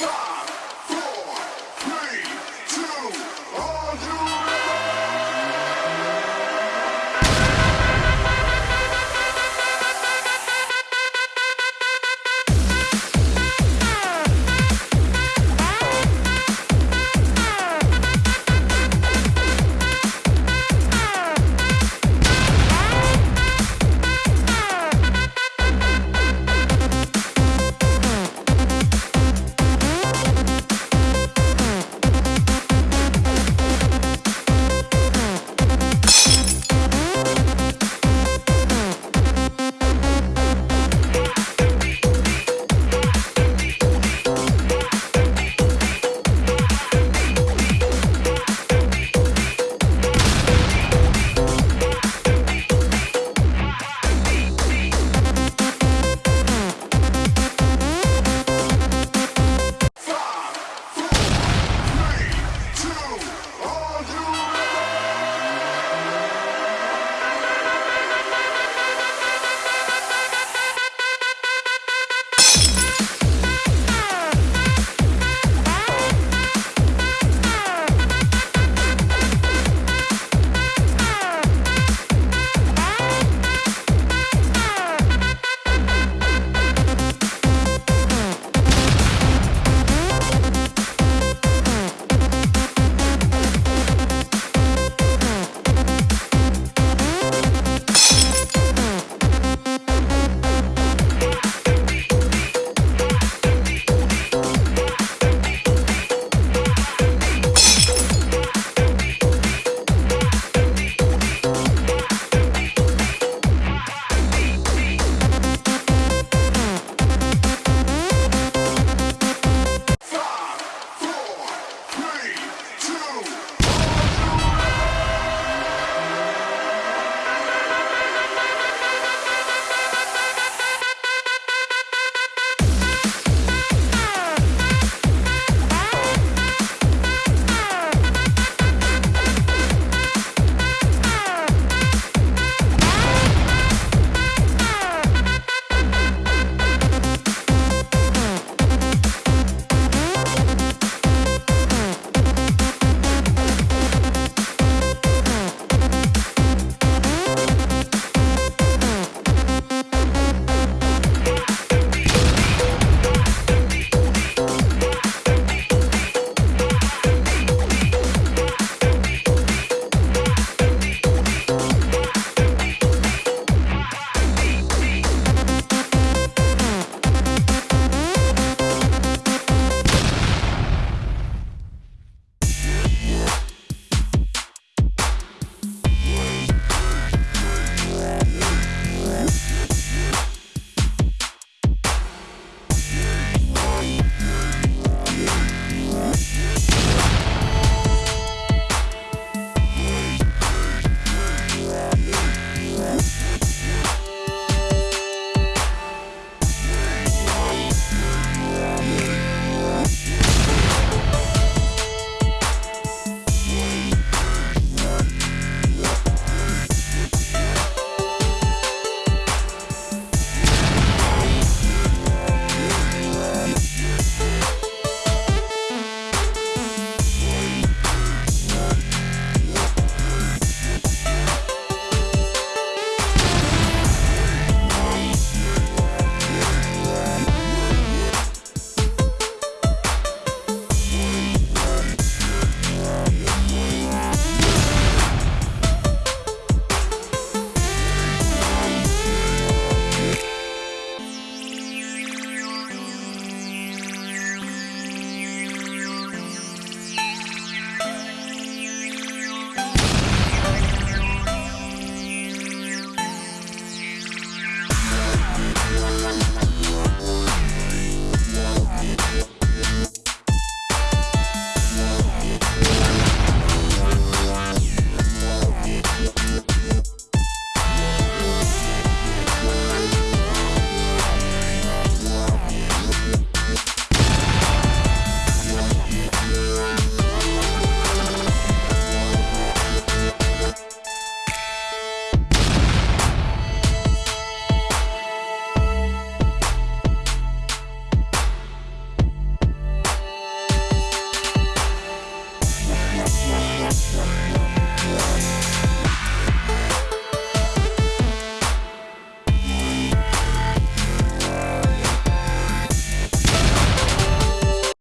God!